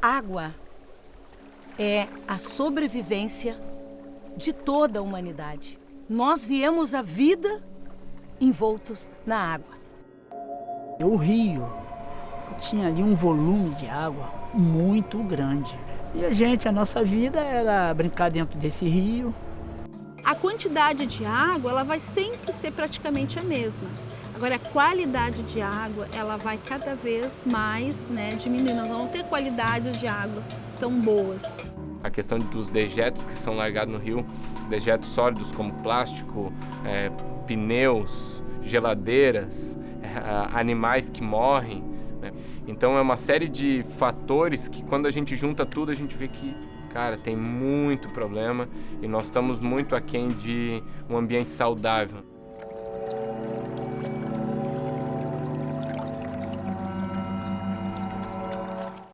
Água é a sobrevivência de toda a humanidade. Nós viemos à vida envoltos na água. O rio tinha ali um volume de água muito grande. E a gente, a nossa vida era brincar dentro desse rio. A quantidade de água, ela vai sempre ser praticamente a mesma. Agora, a qualidade de água, ela vai cada vez mais né, diminuindo. Nós não vamos ter qualidades de água tão boas. A questão dos dejetos que são largados no rio, dejetos sólidos como plástico, é, pneus, geladeiras, é, animais que morrem. Né? Então é uma série de fatores que quando a gente junta tudo, a gente vê que cara, tem muito problema e nós estamos muito aquém de um ambiente saudável.